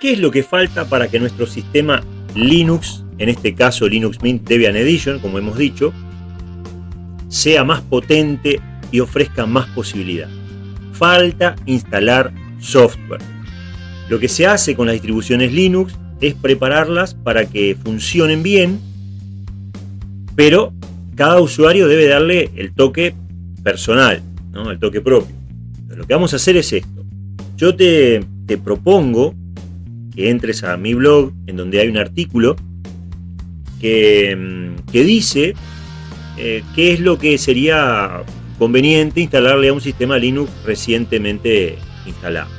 ¿Qué es lo que falta para que nuestro sistema Linux, en este caso Linux Mint Debian Edition, como hemos dicho, sea más potente y ofrezca más posibilidad? Falta instalar software. Lo que se hace con las distribuciones Linux es prepararlas para que funcionen bien, pero cada usuario debe darle el toque personal, el toque propio. lo que vamos a hacer es esto. Yo te, propongo que entres a mi blog, en donde hay un artículo que, mm, dice eh, qué es lo que sería conveniente instalarle a un sistema Linux recientemente instalado.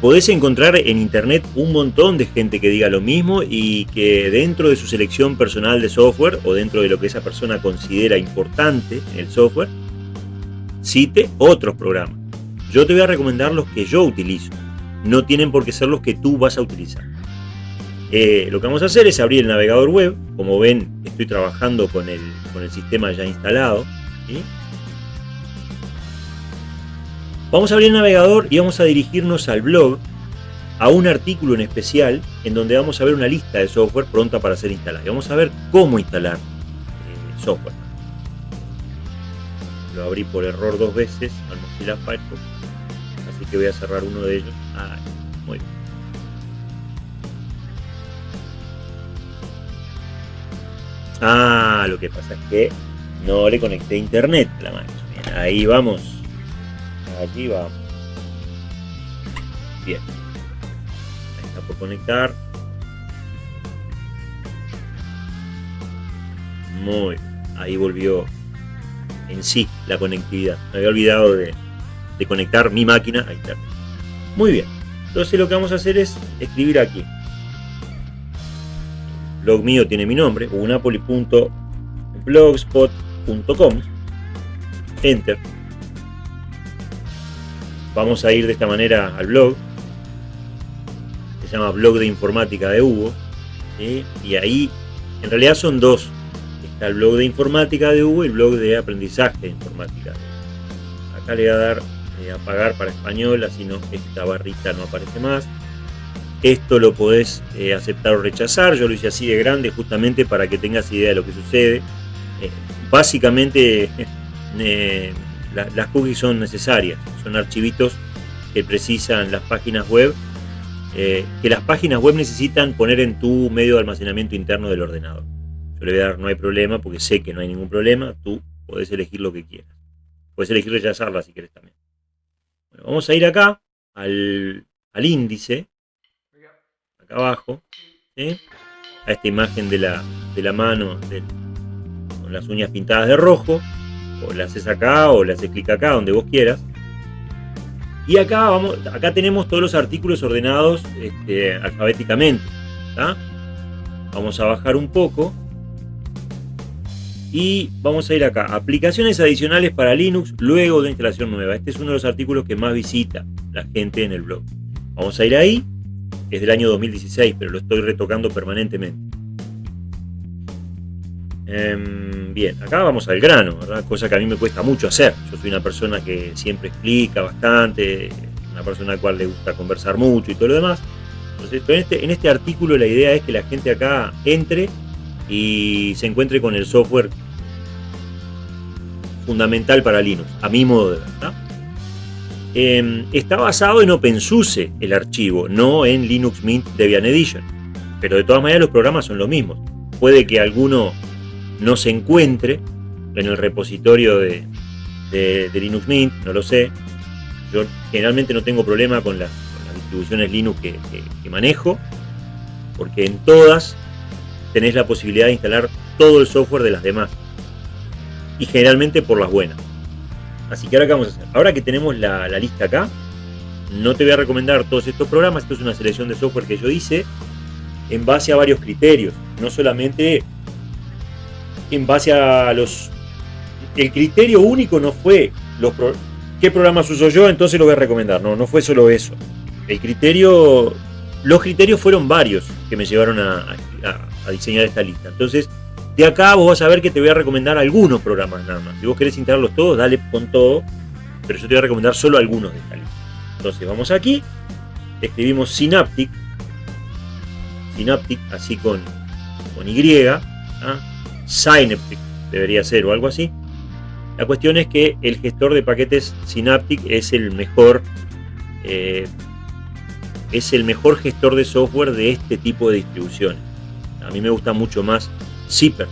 Podés encontrar en internet un montón de gente que diga lo mismo y que dentro de su selección personal de software o dentro de lo que esa persona considera importante en el software, cite otros programas. Yo te voy a recomendar los que yo utilizo no tienen por qué ser los que tú vas a utilizar. Eh, lo que vamos a hacer es abrir el navegador web. Como ven, estoy trabajando con el, con el sistema ya instalado. Vamos a abrir el navegador y vamos a dirigirnos al blog, a un artículo en especial, en donde vamos a ver una lista de software pronta para ser instalada. Y vamos a ver cómo instalar eh, software. Lo abrí por error dos veces al Mozilla Firefox voy a cerrar uno de ellos. Ah, muy. Ah, lo que pasa es que no le conecté internet la máquina. ahí vamos. Allí vamos. Bien. Ahí está por conectar. Muy. Ahí volvió en sí la conectividad. Me había olvidado de, de conectar mi máquina a internet. Muy bien, entonces lo que vamos a hacer es escribir aquí. Blog mío tiene mi nombre, unapoli.blogspot.com. Enter. Vamos a ir de esta manera al blog. Se llama Blog de Informática de Hugo. Y ahí, en realidad son dos. Está el blog de informática de Hugo y el blog de aprendizaje de informática. Acá le voy a dar eh, apagar para español, así no, esta barrita no aparece más. Esto lo podés eh, aceptar o rechazar, yo lo hice así de grande justamente para que tengas idea de lo que sucede. Eh, básicamente las cookies son necesarias, son archivitos que precisan las páginas web, que las páginas web necesitan poner en tu medio de almacenamiento interno del ordenador. Yo le voy a dar no hay problema porque sé que no hay ningún problema, tú podés elegir lo que quieras. Puedes elegir rechazarla si quieres también vamos a ir acá al, índice, acá abajo, a esta imagen de la, de la mano con las uñas pintadas de rojo, o la haces acá o le haces clic acá, donde vos quieras. Y acá, vamos, acá tenemos todos los artículos ordenados este, alfabéticamente. Vamos a bajar un poco y vamos a ir acá, aplicaciones adicionales para Linux luego de instalación nueva. Este es uno de los artículos que más visita la gente en el blog. Vamos a ir ahí, es del año 2016, pero lo estoy retocando permanentemente. Em, bien, acá vamos al grano, cosa que a mí me cuesta mucho hacer. Yo soy una persona que siempre explica bastante, una persona a la cual le gusta conversar mucho y todo lo demás. Entonces, en este, en este artículo la idea es que la gente acá entre y se encuentre con el software fundamental para Linux, a mi modo de ver. Em, está basado en OpenSUSE el archivo, no en Linux Mint Debian Edition. Pero de todas maneras los programas son los mismos. Puede que alguno no se encuentre en el repositorio de, Linux Mint, no lo sé. Yo generalmente no tengo problema con, las distribuciones Linux que, que manejo, porque en todas tenés la posibilidad de instalar todo el software de las demás. Y generalmente por las buenas. Así que ahora qué vamos a hacer. Ahora que tenemos la, lista acá, no te voy a recomendar todos estos programas. Esto es una selección de software que yo hice en base a varios criterios. No solamente en base a los... El criterio único no fue los qué programas uso yo, entonces lo voy a recomendar. No, no fue solo eso. El criterio... Los criterios fueron varios que me llevaron a, diseñar esta lista. Entonces, de acá vos vas a ver que te voy a recomendar algunos programas nada más. Si vos querés instalarlos todos, dale con todo, pero yo te voy a recomendar solo algunos de esta lista. Entonces vamos aquí, escribimos Synaptic, Synaptic así con, con Y, ¿ah? Synaptic debería ser o algo así. La cuestión es que el gestor de paquetes Synaptic es el mejor eh, es el mejor gestor de software de este tipo de distribuciones. A mí me gusta mucho más Zipper,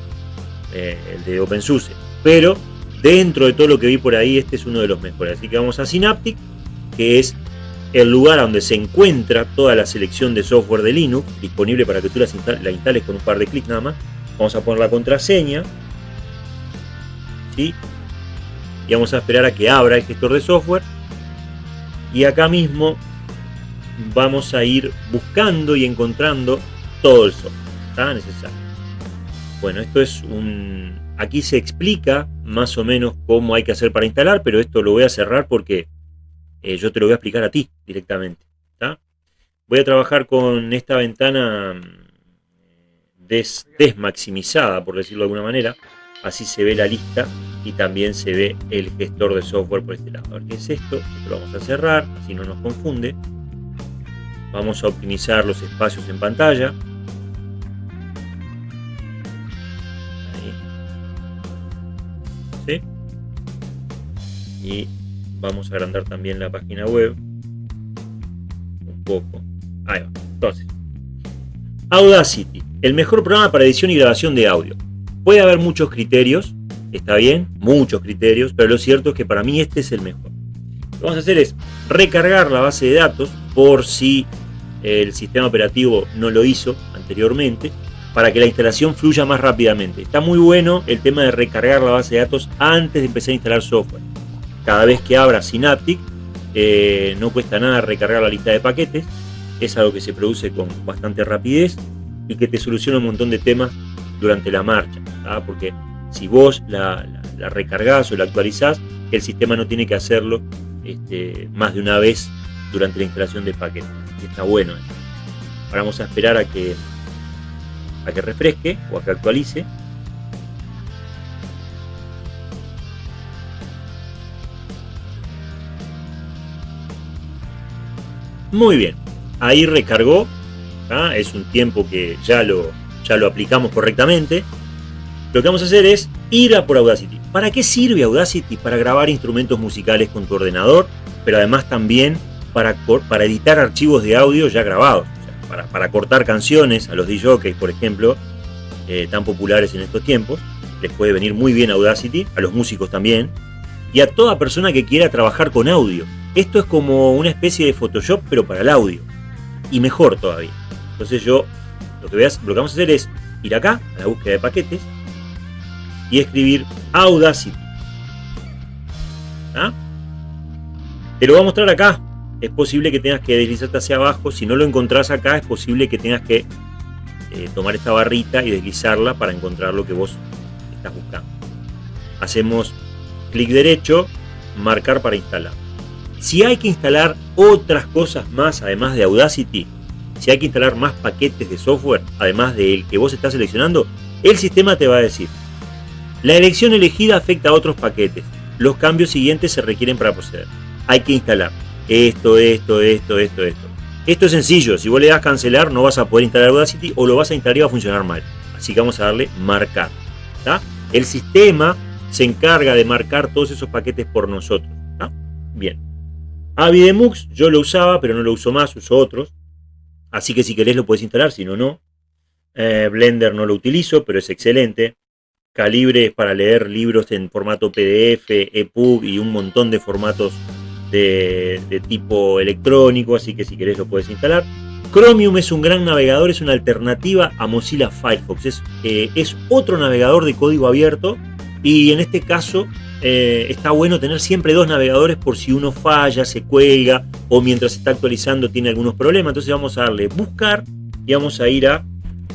eh, el de OpenSUSE, pero dentro de todo lo que vi por ahí, este es uno de los mejores. Así que vamos a Synaptic, que es el lugar donde se encuentra toda la selección de software de Linux, disponible para que tú la instales con un par de clics nada más. Vamos a poner la contraseña. Y vamos a esperar a que abra el gestor de software. Y acá mismo vamos a ir buscando y encontrando todo el software está necesario. Bueno, esto es un... Aquí se explica más o menos cómo hay que hacer para instalar, pero esto lo voy a cerrar porque eh, yo te lo voy a explicar a ti directamente. Voy a trabajar con esta ventana mm, desmaximizada, por decirlo de alguna manera. Así se ve la lista y también se ve el gestor de software por este lado. A ver qué es esto. Esto lo vamos a cerrar, así no nos confunde. Vamos a optimizar los espacios en pantalla. Y vamos a agrandar también la página web. Un poco. Ahí va. Entonces, Audacity, el mejor programa para edición y grabación de audio. Puede haber muchos criterios, está bien, muchos criterios, pero lo cierto es que para mí este es el mejor. Lo que vamos a hacer es recargar la base de datos por si el sistema operativo no lo hizo anteriormente, para que la instalación fluya más rápidamente. Está muy bueno el tema de recargar la base de datos antes de empezar a instalar software. Cada vez que abra Synaptic, eh, no cuesta nada recargar la lista de paquetes, es algo que se produce con bastante rapidez y que te soluciona un montón de temas durante la marcha, porque si vos la, recargás o la actualizás, el sistema no tiene que hacerlo este, más de una vez durante la instalación de paquetes está bueno. Ahora vamos a esperar a que, a que refresque o a que actualice. Muy bien, ahí recargó, es un tiempo que ya lo, ya lo aplicamos correctamente. Lo que vamos a hacer es ir a por Audacity. ¿Para qué sirve Audacity? Para grabar instrumentos musicales con tu ordenador, pero además también para, para editar archivos de audio ya grabados, para, cortar canciones a los DJs, por ejemplo, eh, tan populares en estos tiempos. Les puede venir muy bien Audacity, a los músicos también, y a toda persona que quiera trabajar con audio. Esto es como una especie de Photoshop, pero para el audio. Y mejor todavía. Entonces yo, lo que, veas, lo que vamos a hacer es ir acá, a la búsqueda de paquetes, y escribir Audacity. Te lo voy a mostrar acá, es posible que tengas que deslizarte hacia abajo. Si no lo encontrás acá, es posible que tengas que eh, tomar esta barrita y deslizarla para encontrar lo que vos estás buscando. Hacemos clic derecho, marcar para instalar. Si hay que instalar otras cosas más, además de Audacity, si hay que instalar más paquetes de software, además del que vos estás seleccionando, el sistema te va a decir, la elección elegida afecta a otros paquetes. Los cambios siguientes se requieren para proceder. Hay que instalar esto, esto, esto, esto, esto. Esto es sencillo, si vos le das cancelar no vas a poder instalar Audacity o lo vas a instalar y va a funcionar mal. Así que vamos a darle marcar. El sistema se encarga de marcar todos esos paquetes por nosotros. Bien. Avidemux yo lo usaba, pero no lo uso más, uso otros. Así que si querés lo puedes instalar, si no, no. Eh, Blender no lo utilizo, pero es excelente. Calibre es para leer libros en formato PDF, EPUB y un montón de formatos de, tipo electrónico, así que si querés lo puedes instalar. Chromium es un gran navegador, es una alternativa a Mozilla Firefox. Es, eh, es otro navegador de código abierto y en este caso eh, está bueno tener siempre dos navegadores por si uno falla, se cuelga o mientras está actualizando tiene algunos problemas. Entonces vamos a darle buscar y vamos a ir a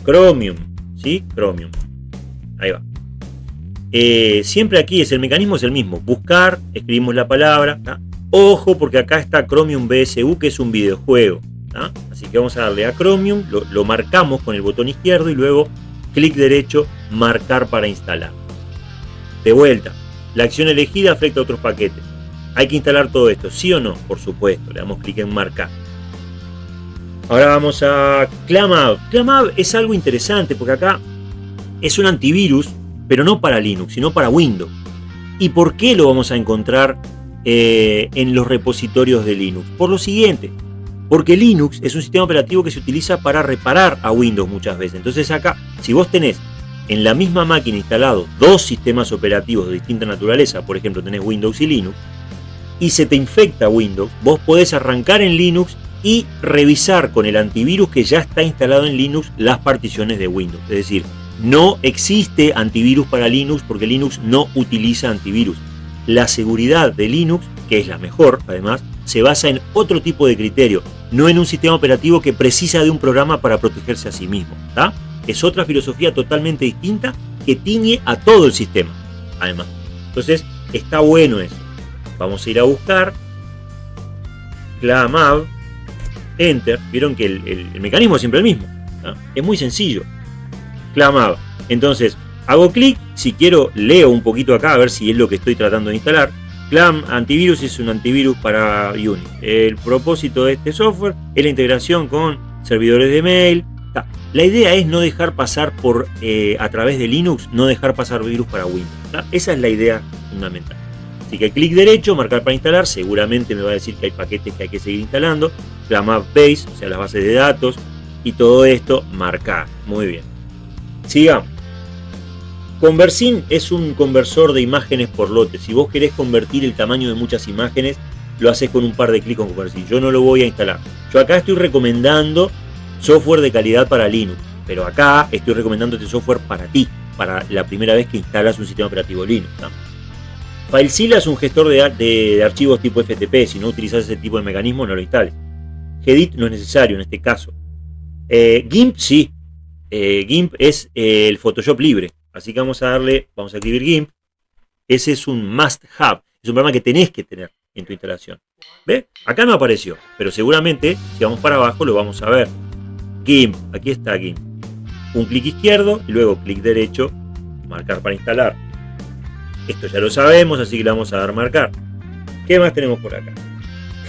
Chromium. ¿Sí? Chromium. Ahí va. Eh, siempre aquí es el mecanismo es el mismo. Buscar, escribimos la palabra, Ojo porque acá está Chromium BSU que es un videojuego. Así que vamos a darle a Chromium, lo, marcamos con el botón izquierdo y luego clic derecho, marcar para instalar. De vuelta, la acción elegida afecta a otros paquetes. hay que instalar todo esto, ¿sí o no? Por supuesto, le damos clic en marcar. Ahora vamos a Clamab. Clamab es algo interesante porque acá es un antivirus, pero no para Linux, sino para Windows. ¿Y por qué lo vamos a encontrar eh, en los repositorios de Linux? Por lo siguiente, porque Linux es un sistema operativo que se utiliza para reparar a Windows muchas veces. Entonces acá, si vos tenés en la misma máquina instalado dos sistemas operativos de distinta naturaleza, por ejemplo tenés Windows y Linux, y se te infecta Windows, vos podés arrancar en Linux y revisar con el antivirus que ya está instalado en Linux las particiones de Windows. Es decir, no existe antivirus para Linux porque Linux no utiliza antivirus. La seguridad de Linux, que es la mejor además, se basa en otro tipo de criterio, no en un sistema operativo que precisa de un programa para protegerse a sí mismo es otra filosofía totalmente distinta que tiñe a todo el sistema, además. Entonces, está bueno eso. Vamos a ir a buscar Clamab, Enter. Vieron que el, mecanismo es siempre el mismo. Es muy sencillo. Clamab. Entonces, hago clic. Si quiero, leo un poquito acá a ver si es lo que estoy tratando de instalar. Clam Antivirus es un antivirus para Unix. El propósito de este software es la integración con servidores de mail, la idea es no dejar pasar por, eh, a través de Linux, no dejar pasar virus para Windows. Esa es la idea fundamental. Así que clic derecho, marcar para instalar, seguramente me va a decir que hay paquetes que hay que seguir instalando. La map base, o sea, las bases de datos, y todo esto marcar. Muy bien. Sigamos. Conversin es un conversor de imágenes por lotes. Si vos querés convertir el tamaño de muchas imágenes, lo haces con un par de clics con Conversin. Yo no lo voy a instalar. Yo acá estoy recomendando software de calidad para Linux. Pero acá estoy recomendando este software para ti, para la primera vez que instalas un sistema operativo Linux. FileZilla es un gestor de, archivos tipo FTP. Si no utilizas ese tipo de mecanismo, no lo instales. Gedit no es necesario en este caso. Eh, GIMP sí. Eh, GIMP es eh, el Photoshop libre. Así que vamos a darle, vamos a escribir GIMP. Ese es un must have. Es un programa que tenés que tener en tu instalación. ¿Ve? Acá no apareció, pero seguramente si vamos para abajo lo vamos a ver. GIMP, aquí está GIMP. Un clic izquierdo y luego clic derecho, marcar para instalar. Esto ya lo sabemos, así que le vamos a dar marcar. ¿Qué más tenemos por acá?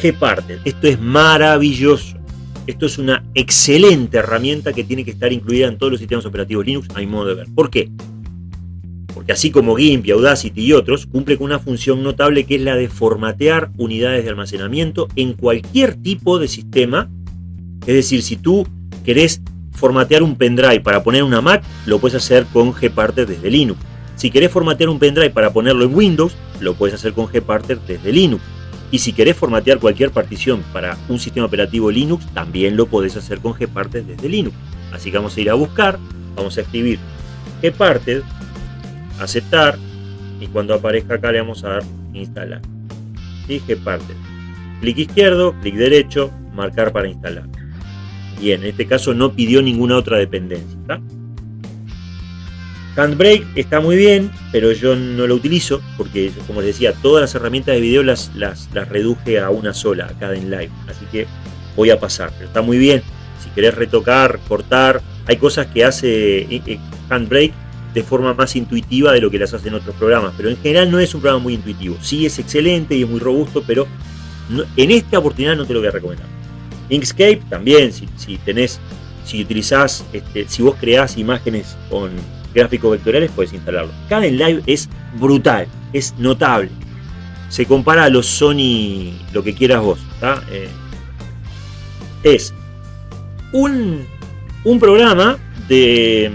Gparted. Esto es maravilloso. Esto es una excelente herramienta que tiene que estar incluida en todos los sistemas operativos Linux, a mi modo de ver. ¿Por qué? Porque así como GIMP Audacity y otros, cumple con una función notable que es la de formatear unidades de almacenamiento en cualquier tipo de sistema. Es decir, si tú querés formatear un pendrive para poner una Mac, lo puedes hacer con Gparted desde Linux. Si querés formatear un pendrive para ponerlo en Windows, lo puedes hacer con Gparted desde Linux. Y si querés formatear cualquier partición para un sistema operativo Linux, también lo podés hacer con Gparted desde Linux. Así que vamos a ir a buscar, vamos a escribir Gparted, aceptar, y cuando aparezca acá le vamos a dar instalar. ¿Sí? Gparted. Clic izquierdo, clic derecho, marcar para instalar. Bien, en este caso no pidió ninguna otra dependencia. Handbrake está muy bien, pero yo no lo utilizo porque, como les decía, todas las herramientas de video las, reduje a una sola, a cada en live. Así que voy a pasar, pero está muy bien. Si querés retocar, cortar, hay cosas que hace eh, eh, Handbrake de forma más intuitiva de lo que las hacen otros programas, pero en general no es un programa muy intuitivo. Sí es excelente y es muy robusto, pero en esta oportunidad no te lo voy a recomendar. Inkscape también, si, tenés, si utilizás, este, si vos creás imágenes con gráficos vectoriales, puedes instalarlo. en Live es brutal, es notable. Se compara a los Sony, lo que quieras vos. Eh, es un, programa de,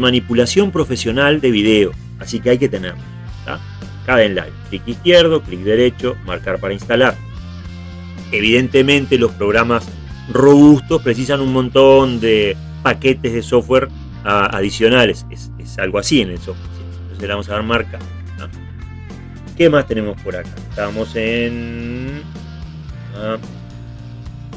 manipulación profesional de video, así que hay que tenerlo. en Live, clic izquierdo, clic derecho, marcar para instalar evidentemente los programas robustos precisan un montón de paquetes de software adicionales. Es, algo así en el software. Entonces le vamos a dar marca. ¿Qué más tenemos por acá? Estamos en uh,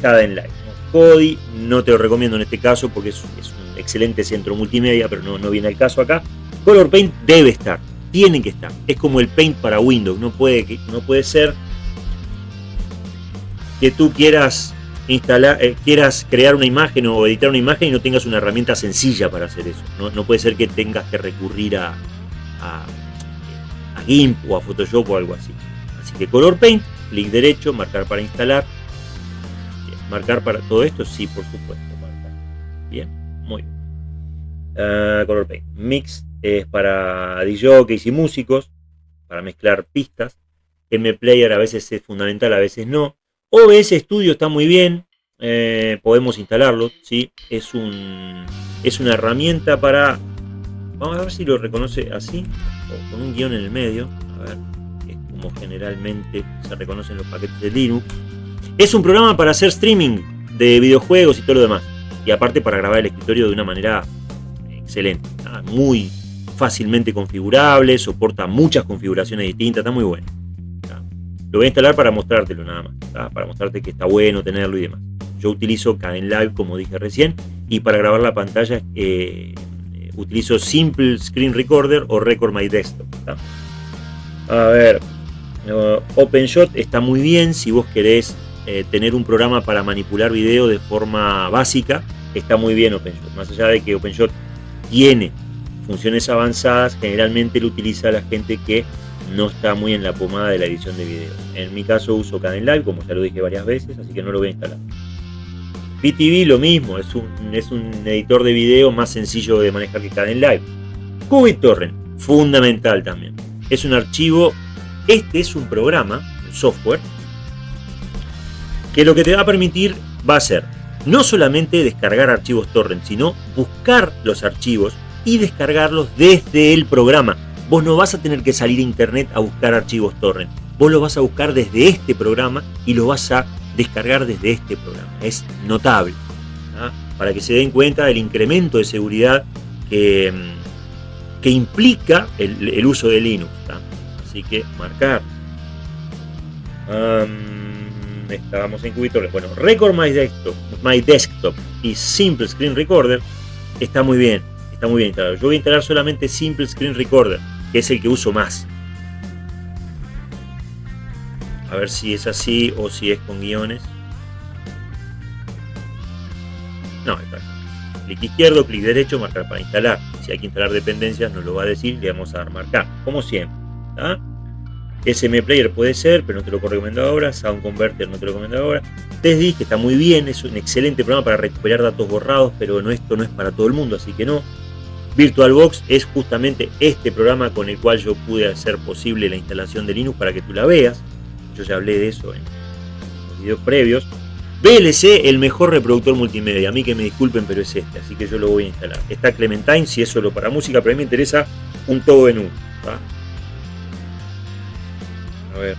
Live. Kodi, no te lo recomiendo en este caso porque es, un excelente centro multimedia, pero no, no viene al caso acá. Color Paint debe estar, tiene que estar. Es como el Paint para Windows, no puede, no puede ser que tú quieras instalar, eh, quieras crear una imagen o editar una imagen y no tengas una herramienta sencilla para hacer eso. No, puede ser que tengas que recurrir a, a, GIMP o a Photoshop o algo así. Así que Color Paint, clic derecho, marcar para instalar. Marcar para todo esto, sí, por supuesto. Bien, muy bien. Ah, color Paint. Mix es para DJs y músicos, para mezclar pistas. M-Player a veces es fundamental, a veces no. OBS Studio está muy bien, eh, podemos instalarlo, ¿sí? es, un, es una herramienta para... Vamos a ver si lo reconoce así, o con un guion en el medio. A ver, es como generalmente se reconocen los paquetes de Linux. Es un programa para hacer streaming de videojuegos y todo lo demás. Y aparte para grabar el escritorio de una manera excelente. Muy fácilmente configurable, soporta muchas configuraciones distintas, está muy bueno. Lo voy a instalar para mostrártelo nada más, para mostrarte que está bueno tenerlo y demás. Yo utilizo Live como dije recién, y para grabar la pantalla eh, utilizo Simple Screen Recorder o Record My Desktop. A ver, OpenShot está muy bien si vos querés eh, tener un programa para manipular video de forma básica, está muy bien OpenShot. Más allá de que OpenShot tiene funciones avanzadas, generalmente lo utiliza la gente que no está muy en la pomada de la edición de video. En mi caso uso Live, como ya lo dije varias veces, así que no lo voy a instalar. BTV lo mismo, es un, es un editor de video más sencillo de manejar que Live. QubiTorrent, fundamental también. Es un archivo, este es un programa, un software, que lo que te va a permitir va a ser no solamente descargar archivos torrent, sino buscar los archivos y descargarlos desde el programa. Vos no vas a tener que salir a internet a buscar archivos torrent. Vos los vas a buscar desde este programa y lo vas a descargar desde este programa. Es notable. ¿ah? Para que se den cuenta del incremento de seguridad que, mm, que implica el, uso de Linux. Así que marcar. estábamos en cubitores. Bueno, Record My Desktop, My Desktop y Simple Screen Recorder está muy bien. Está muy bien instalado. Yo voy a instalar solamente Simple Screen Recorder, que es el que uso más. A ver si es así o si es con guiones. No, está. Clic izquierdo, clic derecho, marcar para instalar. Si hay que instalar dependencias, nos lo va a decir, le vamos a dar marcar, como siempre. SM Player puede ser, pero no te lo recomiendo ahora. Sound Converter no te lo recomiendo ahora. TestDisk está muy bien, es un excelente programa para recuperar datos borrados, pero no, esto no es para todo el mundo, así que no. VirtualBox es justamente este programa con el cual yo pude hacer posible la instalación de Linux para que tú la veas. Yo ya hablé de eso en los videos previos. VLC, el mejor reproductor multimedia. A mí que me disculpen, pero es este, así que yo lo voy a instalar. Está Clementine, si es solo para música, pero a mí me interesa un todo en uno. A ver.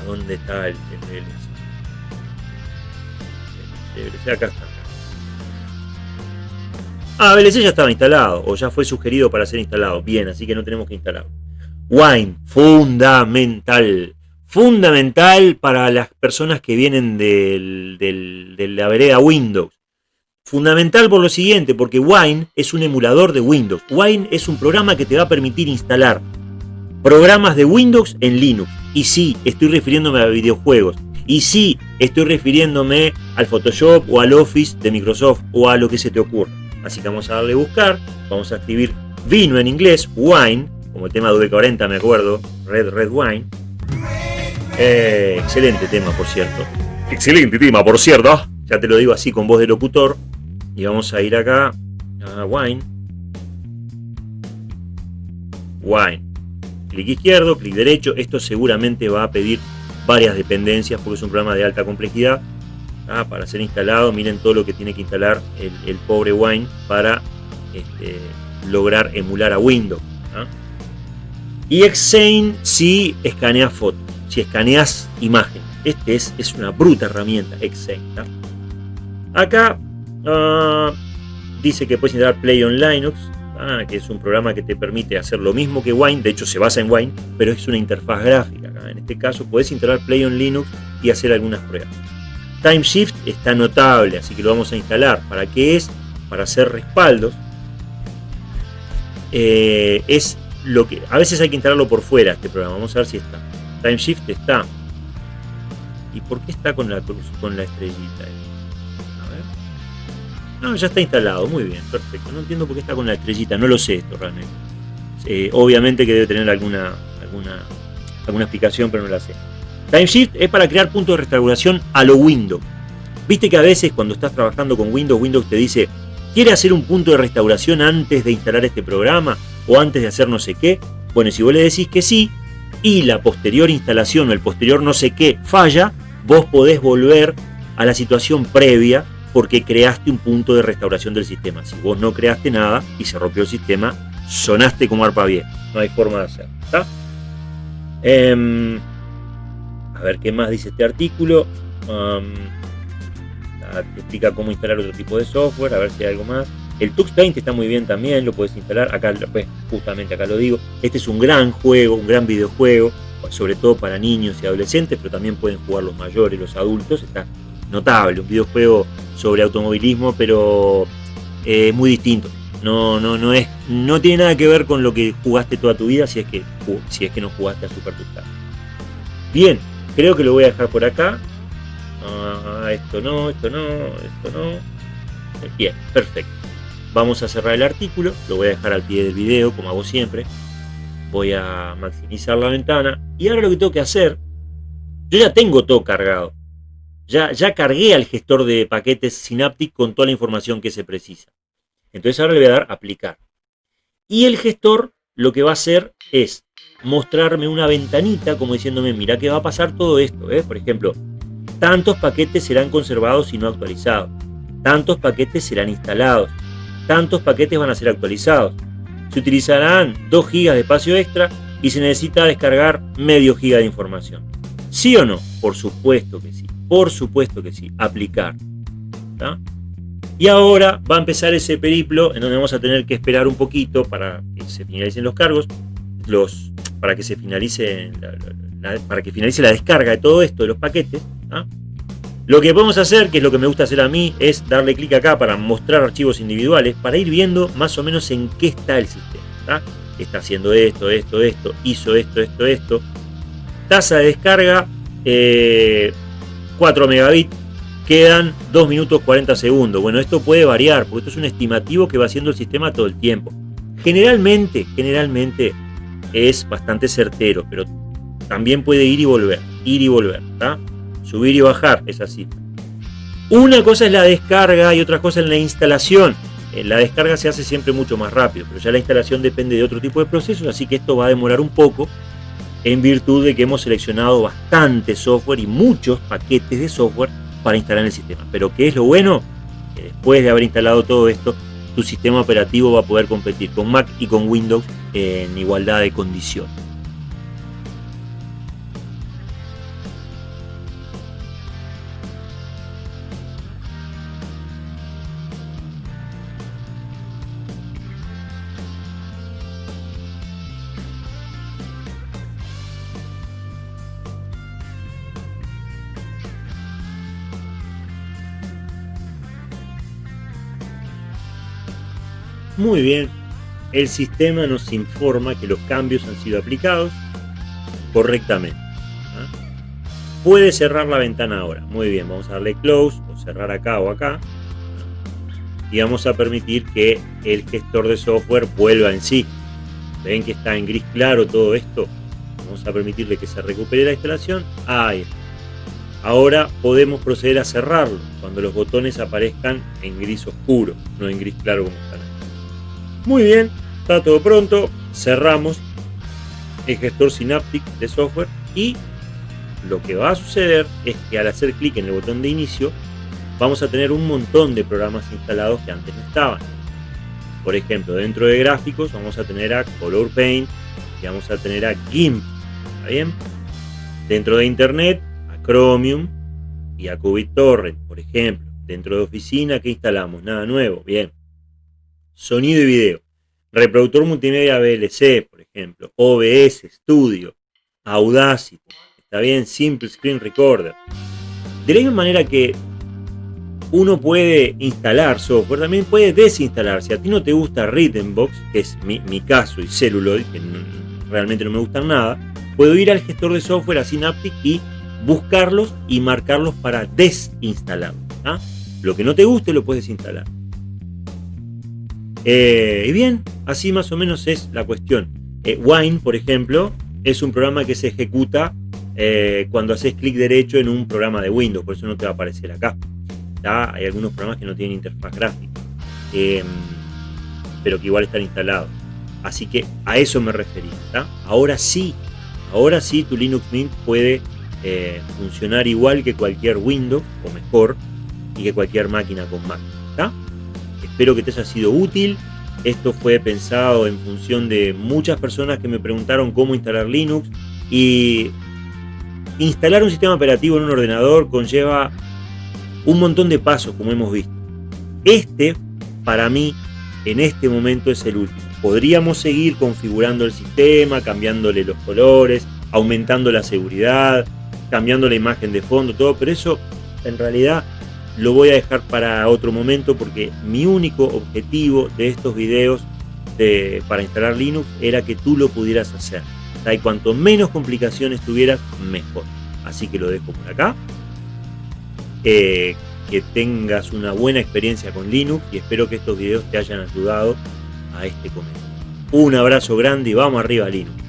¿A dónde está el? El VLC acá está. Ah, VLC ya estaba instalado o ya fue sugerido para ser instalado. Bien, así que no tenemos que instalarlo. Wine, fundamental. Fundamental para las personas que vienen de la vereda Windows. Fundamental por lo siguiente, porque Wine es un emulador de Windows. Wine es un programa que te va a permitir instalar programas de Windows en Linux. Y sí, estoy refiriéndome a videojuegos. Y sí, estoy refiriéndome al Photoshop o al Office de Microsoft o a lo que se te ocurra. Así que vamos a darle a buscar, vamos a escribir vino en inglés, wine, como el tema de V40 me acuerdo, Red Red Wine. Eh, excelente tema, por cierto. Excelente tema, por cierto. Ya te lo digo así con voz de locutor. Y vamos a ir acá a Wine. Wine. Clic izquierdo, clic derecho. Esto seguramente va a pedir varias dependencias porque es un programa de alta complejidad. Ah, para ser instalado, miren todo lo que tiene que instalar el, pobre Wine para este, lograr emular a Windows. Y Xane si escaneas fotos, si escaneas imagen. Este es, es una bruta herramienta, Xane. Acá ah, dice que puedes instalar Play on Linux, ah, que es un programa que te permite hacer lo mismo que Wine, de hecho se basa en Wine, pero es una interfaz gráfica. En este caso puedes instalar Play on Linux y hacer algunas pruebas. Timeshift está notable, así que lo vamos a instalar. ¿Para qué es? Para hacer respaldos. Eh, es lo que a veces hay que instalarlo por fuera este programa. Vamos a ver si está. Timeshift está. ¿Y por qué está con la cruz, con la estrellita? A ver. No, ya está instalado. Muy bien, perfecto. No entiendo por qué está con la estrellita. No lo sé esto realmente. Eh, obviamente que debe tener alguna, alguna alguna explicación, pero no la sé. Timeshift es para crear puntos de restauración a lo Windows. Viste que a veces cuando estás trabajando con Windows, Windows te dice, ¿quiere hacer un punto de restauración antes de instalar este programa? ¿O antes de hacer no sé qué? Bueno, si vos le decís que sí, y la posterior instalación o el posterior no sé qué falla, vos podés volver a la situación previa porque creaste un punto de restauración del sistema. Si vos no creaste nada y se rompió el sistema, sonaste como arpa bien. No hay forma de hacerlo. Em, a ver qué más dice este artículo. te explica cómo instalar otro tipo de software, a ver si hay algo más. El Tux Paint está muy bien también, lo puedes instalar. Acá, pues, justamente acá lo digo. Este es un gran juego, un gran videojuego, sobre todo para niños y adolescentes, pero también pueden jugar los mayores, los adultos. Está notable, un videojuego sobre automovilismo, pero eh, muy distinto. No, no, no, es, no tiene nada que ver con lo que jugaste toda tu vida si es que, si es que no jugaste a Super Tux Bien, creo que lo voy a dejar por acá. Ah, esto no, esto no, esto no. Bien, perfecto. Vamos a cerrar el artículo, lo voy a dejar al pie del video, como hago siempre. Voy a maximizar la ventana. Y ahora lo que tengo que hacer, yo ya tengo todo cargado. Ya, ya cargué al gestor de paquetes Synaptic con toda la información que se precisa. Entonces ahora le voy a dar aplicar. Y el gestor lo que va a hacer es mostrarme una ventanita como diciéndome, mira que va a pasar todo esto. ¿eh? Por ejemplo, tantos paquetes serán conservados y no actualizados. Tantos paquetes serán instalados tantos paquetes van a ser actualizados. Se utilizarán 2 GB de espacio extra y se necesita descargar medio giga de información. ¿Sí o no? Por supuesto que sí. Por supuesto que sí. Aplicar. Y ahora va a empezar ese periplo en donde vamos a tener que esperar un poquito para que se finalicen los cargos, los, para que se finalice para que finalice la descarga de todo esto de los paquetes. Lo que podemos hacer, que es lo que me gusta hacer a mí, es darle clic acá para mostrar archivos individuales, para ir viendo más o menos en qué está el sistema. Está haciendo esto, esto, esto, hizo esto, esto, esto. Tasa de descarga, 4 eh, megabits, quedan 2 minutos 40 segundos. Bueno, esto puede variar, porque esto es un estimativo que va haciendo el sistema todo el tiempo. Generalmente, generalmente es bastante certero, pero también puede ir y volver, ir y volver, subir y bajar esa cifra. Una cosa es la descarga y otra cosa es la instalación. Eh, la descarga se hace siempre mucho más rápido, pero ya la instalación depende de otro tipo de procesos, así que esto va a demorar un poco en virtud de que hemos seleccionado bastante software y muchos paquetes de software para instalar en el sistema. Pero ¿qué es lo bueno? Que después de haber instalado todo esto, tu sistema operativo va a poder competir con Mac y con Windows en igualdad de condiciones. Muy bien, el sistema nos informa que los cambios han sido aplicados correctamente. ¿ah? Puede cerrar la ventana ahora. Muy bien, vamos a darle close o cerrar acá o acá. Y vamos a permitir que el gestor de software vuelva en sí. Ven que está en gris claro todo esto. Vamos a permitirle que se recupere la instalación. Ahí Ahora podemos proceder a cerrarlo cuando los botones aparezcan en gris oscuro, no en gris claro como están muy bien, está todo pronto. Cerramos el gestor Synaptic de software y lo que va a suceder es que al hacer clic en el botón de inicio vamos a tener un montón de programas instalados que antes no estaban. Por ejemplo, dentro de gráficos vamos a tener a Color Paint y vamos a tener a GIMP. ¿Está bien? Dentro de Internet, a Chromium y a QBitTorrent, por ejemplo. Dentro de oficina, ¿qué instalamos? Nada nuevo. Bien sonido y video. Reproductor multimedia VLC, por ejemplo, OBS Studio, Audacity, está bien, Simple Screen Recorder. De la misma manera que uno puede instalar software, también puede desinstalar. Si a ti no te gusta Rhythmbox, que es mi, caso, y Celluloid, que realmente no me gustan nada, puedo ir al gestor de software a Synaptic y buscarlos y marcarlos para desinstalar. ¿ah? Lo que no te guste lo puedes instalar. Eh, y bien, así más o menos es la cuestión. Eh, Wine, por ejemplo, es un programa que se ejecuta eh, cuando haces clic derecho en un programa de Windows, por eso no te va a aparecer acá. Hay algunos programas que no tienen interfaz gráfica, em, pero que igual están instalados. Así que a eso me refería. Ahora sí, ahora sí tu Linux Mint puede eh, funcionar igual que cualquier Windows, o mejor, y que cualquier máquina con Mac. Espero que te haya sido útil. Esto fue pensado en función de muchas personas que me preguntaron cómo instalar Linux y instalar un sistema operativo en un ordenador conlleva un montón de pasos, como hemos visto. Este, para mí, en este momento es el último. Podríamos seguir configurando el sistema, cambiándole los colores, aumentando la seguridad, cambiando la imagen de fondo, todo, pero eso en realidad lo voy a dejar para otro momento porque mi único objetivo de estos videos de, para instalar Linux era que tú lo pudieras hacer. Y cuanto menos complicaciones tuvieras, mejor. Así que lo dejo por acá. Eh, que tengas una buena experiencia con Linux y espero que estos videos te hayan ayudado a este comienzo. Un abrazo grande y vamos arriba Linux.